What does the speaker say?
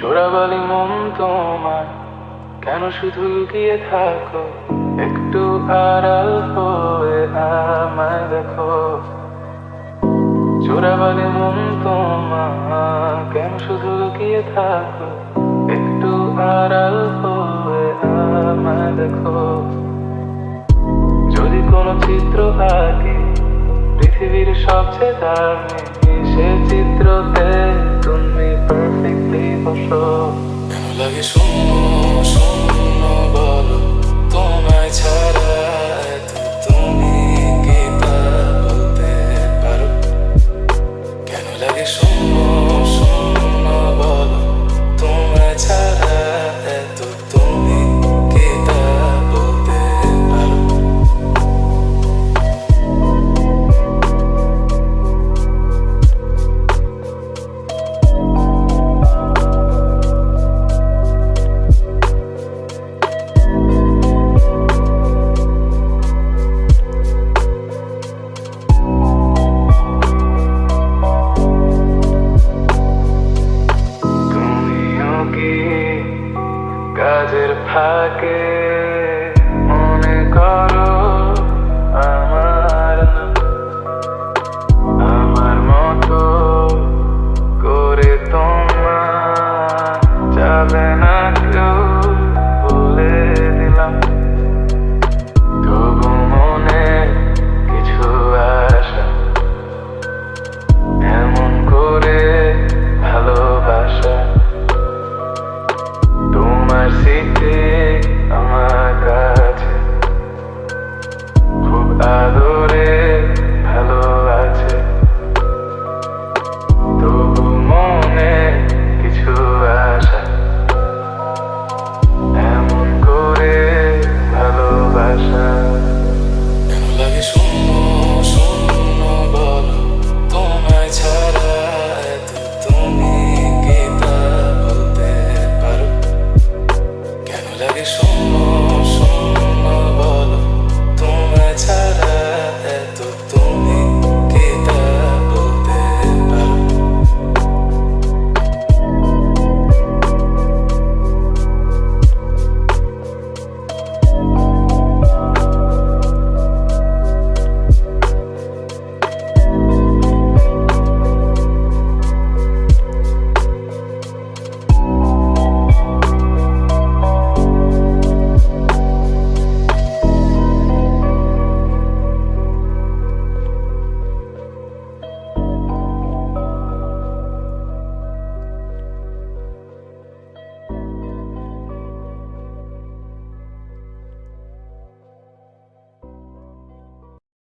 চোরাবালি মন তোমার, কেন শুধু লুকিয়ে থাকো? একটু আড়াল হয়ে আমায় দেখো। চোরাবালি মন তোমার, কেন শুধু লুকিয়ে থাকো? একটু আড়াল হয়ে আমায় দেখো। যদি কোনো চিত্র আঁকি, পৃথিবীর সবচেয়ে দামি, সে চিত্রতে লাগে শূন্য গাজের ফাঁকে মনে করো